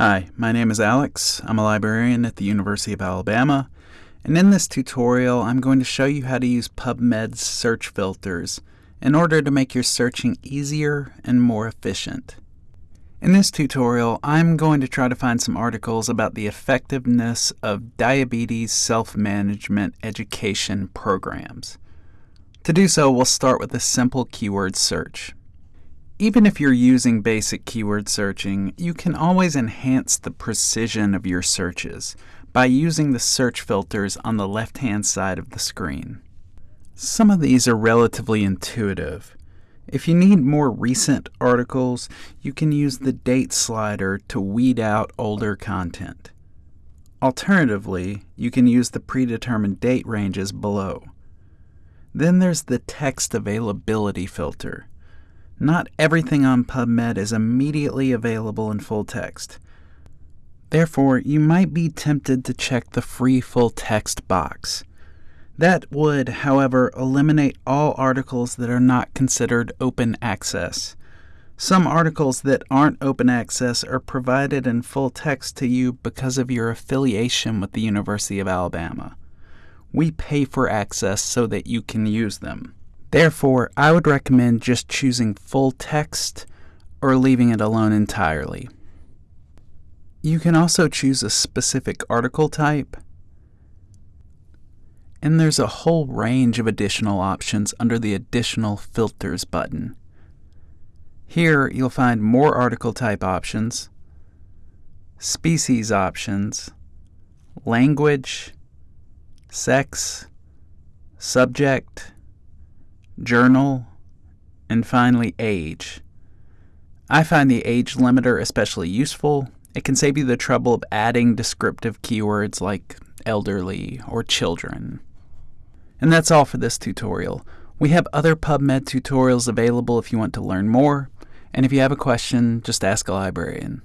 Hi, my name is Alex. I'm a librarian at the University of Alabama, and in this tutorial I'm going to show you how to use PubMed's search filters in order to make your searching easier and more efficient. In this tutorial, I'm going to try to find some articles about the effectiveness of diabetes self-management education programs. To do so, we'll start with a simple keyword search. Even if you're using basic keyword searching, you can always enhance the precision of your searches by using the search filters on the left-hand side of the screen. Some of these are relatively intuitive. If you need more recent articles, you can use the date slider to weed out older content. Alternatively, you can use the predetermined date ranges below. Then there's the text availability filter. Not everything on PubMed is immediately available in full text. Therefore, you might be tempted to check the free full text box. That would, however, eliminate all articles that are not considered open access. Some articles that aren't open access are provided in full text to you because of your affiliation with the University of Alabama. We pay for access so that you can use them. Therefore, I would recommend just choosing full text or leaving it alone entirely. You can also choose a specific article type, and there's a whole range of additional options under the Additional Filters button. Here you'll find more article type options, species options, language, sex, subject, journal, and finally age. I find the age limiter especially useful. It can save you the trouble of adding descriptive keywords like elderly or children. And that's all for this tutorial. We have other PubMed tutorials available if you want to learn more, and if you have a question, just ask a librarian.